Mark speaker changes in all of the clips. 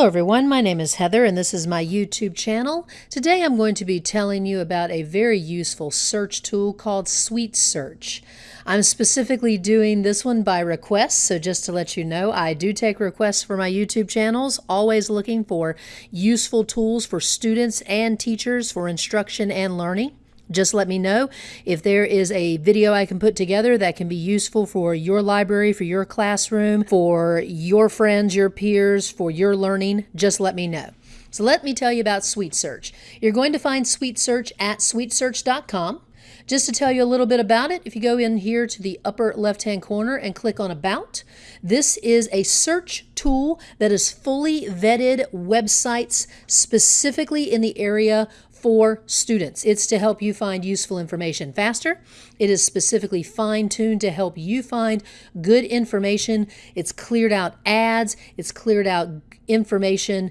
Speaker 1: Hello everyone, my name is Heather and this is my YouTube channel. Today I'm going to be telling you about a very useful search tool called Sweet Search. I'm specifically doing this one by request, so just to let you know, I do take requests for my YouTube channels, always looking for useful tools for students and teachers for instruction and learning. Just let me know if there is a video I can put together that can be useful for your library, for your classroom, for your friends, your peers, for your learning. Just let me know. So let me tell you about Sweet Search. You're going to find Sweet Search at sweetsearch.com. Just to tell you a little bit about it, if you go in here to the upper left-hand corner and click on About, this is a search tool that is fully vetted websites specifically in the area for students. It's to help you find useful information faster. It is specifically fine-tuned to help you find good information. It's cleared out ads. It's cleared out information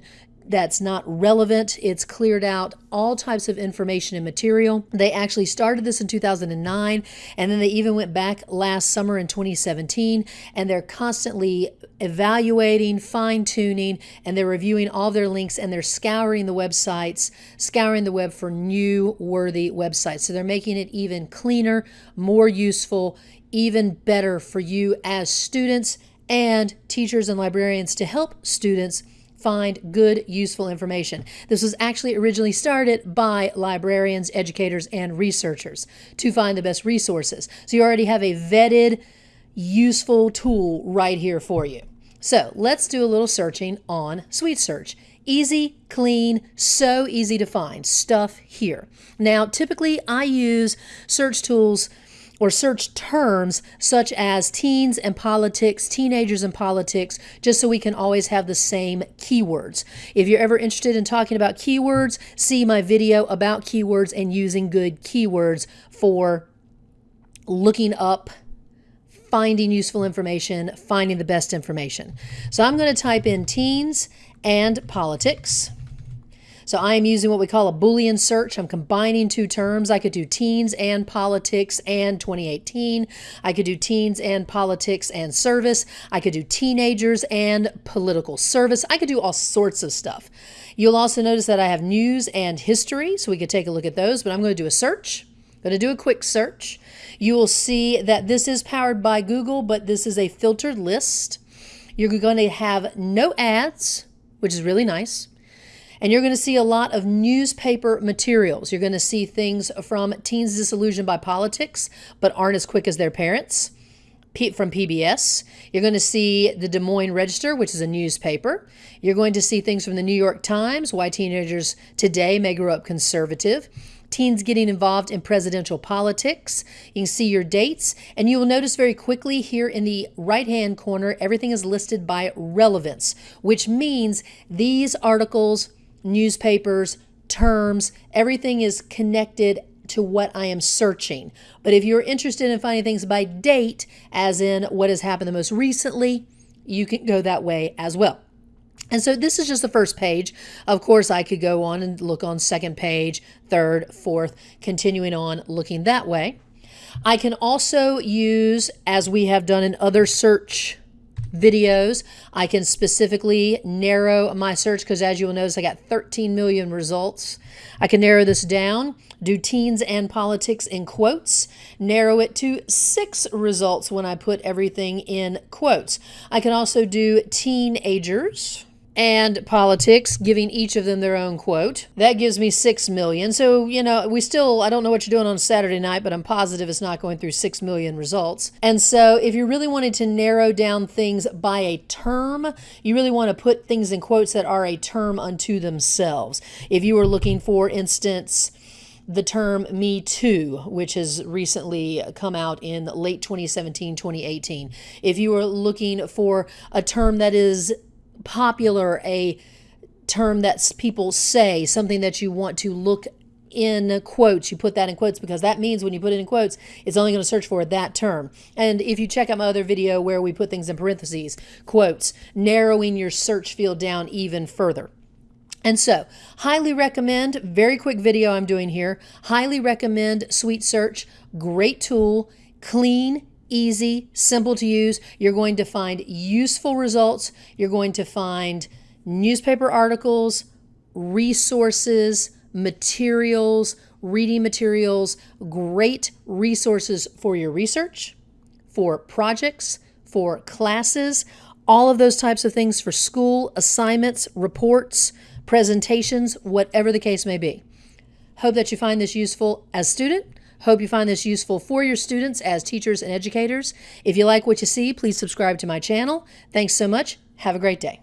Speaker 1: that's not relevant. It's cleared out all types of information and material. They actually started this in 2009 and then they even went back last summer in 2017 and they're constantly evaluating, fine tuning, and they're reviewing all their links and they're scouring the websites, scouring the web for new worthy websites. So they're making it even cleaner, more useful, even better for you as students and teachers and librarians to help students find good, useful information. This was actually originally started by librarians, educators, and researchers to find the best resources. So you already have a vetted, useful tool right here for you. So let's do a little searching on Sweet Search. Easy, clean, so easy to find stuff here. Now, typically I use search tools or search terms such as teens and politics, teenagers and politics, just so we can always have the same keywords. If you're ever interested in talking about keywords, see my video about keywords and using good keywords for looking up finding useful information, finding the best information. So I'm going to type in teens and politics. So I am using what we call a Boolean search. I'm combining two terms. I could do teens and politics and 2018. I could do teens and politics and service. I could do teenagers and political service. I could do all sorts of stuff. You'll also notice that I have news and history, so we could take a look at those, but I'm going to do a search. I'm going to do a quick search. You will see that this is powered by Google, but this is a filtered list. You're going to have no ads, which is really nice. And you're going to see a lot of newspaper materials. You're going to see things from Teens Disillusioned by Politics, but aren't as quick as their parents from PBS. You're going to see the Des Moines Register, which is a newspaper. You're going to see things from the New York Times, why teenagers today may grow up conservative. Teens getting involved in presidential politics. You can see your dates, and you will notice very quickly here in the right-hand corner, everything is listed by relevance, which means these articles newspapers, terms, everything is connected to what I am searching. But if you're interested in finding things by date, as in what has happened the most recently, you can go that way as well. And so this is just the first page. Of course, I could go on and look on second page, third, fourth, continuing on looking that way. I can also use, as we have done in other search videos. I can specifically narrow my search because as you will notice, I got 13 million results. I can narrow this down, do teens and politics in quotes, narrow it to six results when I put everything in quotes. I can also do teenagers and politics, giving each of them their own quote. That gives me 6 million. So, you know, we still, I don't know what you're doing on Saturday night, but I'm positive it's not going through 6 million results. And so, if you really wanted to narrow down things by a term, you really want to put things in quotes that are a term unto themselves. If you were looking, for instance, the term Me Too, which has recently come out in late 2017, 2018. If you are looking for a term that is popular, a term that people say, something that you want to look in quotes. You put that in quotes because that means when you put it in quotes, it's only going to search for that term. And if you check out my other video where we put things in parentheses, quotes, narrowing your search field down even further. And so, highly recommend, very quick video I'm doing here, highly recommend Sweet Search, great tool, clean, easy, simple to use. You're going to find useful results. You're going to find newspaper articles, resources, materials, reading materials, great resources for your research, for projects, for classes, all of those types of things for school, assignments, reports, presentations, whatever the case may be. Hope that you find this useful as student. Hope you find this useful for your students as teachers and educators. If you like what you see, please subscribe to my channel. Thanks so much. Have a great day.